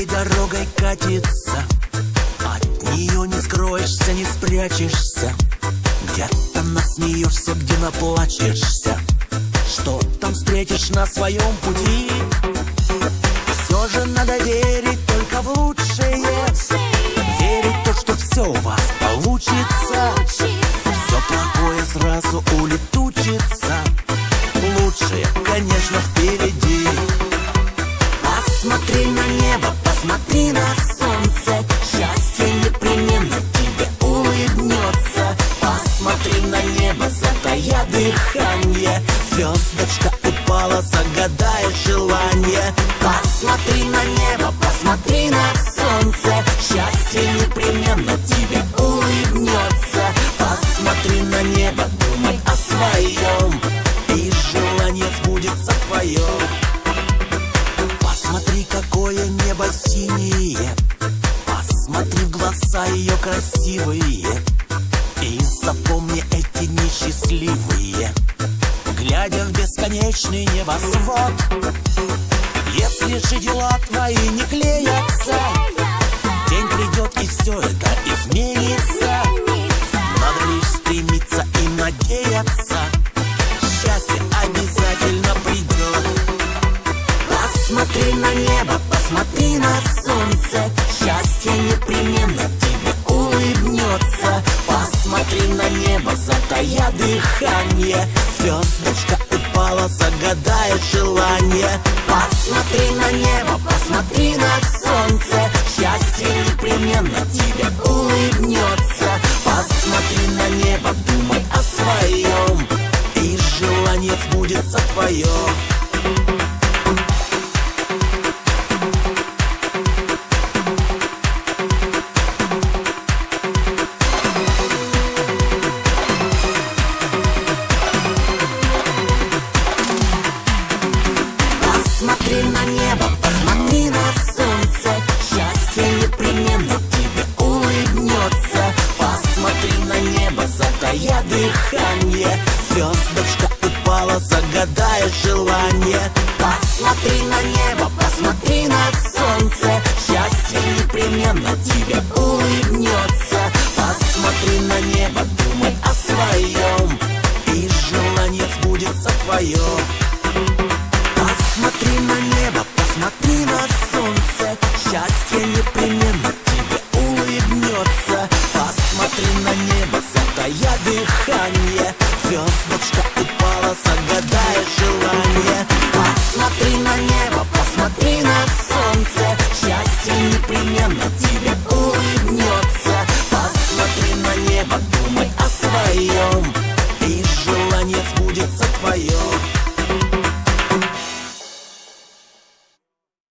своей дорогой катится. От нее не скроешься, не спрячешься. Где-то насмеешься, где наплачешься. Что там встретишь на своем пути? Все же надо верить только в лучшее. Верить то, что все у вас получится. Все плохое сразу улетучится. Лучшее, конечно, впереди непременно тебе улыбнется. Посмотри на небо, затая дыхание. Звездочка упала, загадая желание. Посмотри на небо, посмотри на солнце. Счастье непременно тебе улыбнется. Посмотри на небо, думай о своем. И желание сбудется твое. Посмотри, какое небо синее глаза ее красивые. И запомни эти несчастливые Глядя в бесконечный небосвод. Если же дела твои не клеятся День придет и все это изменится. Надо лишь стремиться и надеяться Счастье обязательно придет Посмотри на небо, посмотри на солнце Счастье непременно улыбнется Посмотри на небо, затая дыхание. Звездочка упала, загадая желание. Посмотри на небо, посмотри на солнце. Счастье непременно тебе улыбнется. Посмотри на небо, думай о своем И желание сбудется твое загадая желание. Посмотри на небо, посмотри на солнце. Счастье непременно тебе улыбнется. Посмотри на небо, думай о своем. И желание сбудется твое Посмотри на небо, посмотри на солнце. Счастье непременно тебе улыбнется. Посмотри на небо, затая дыхание. Звездочка упала, небо,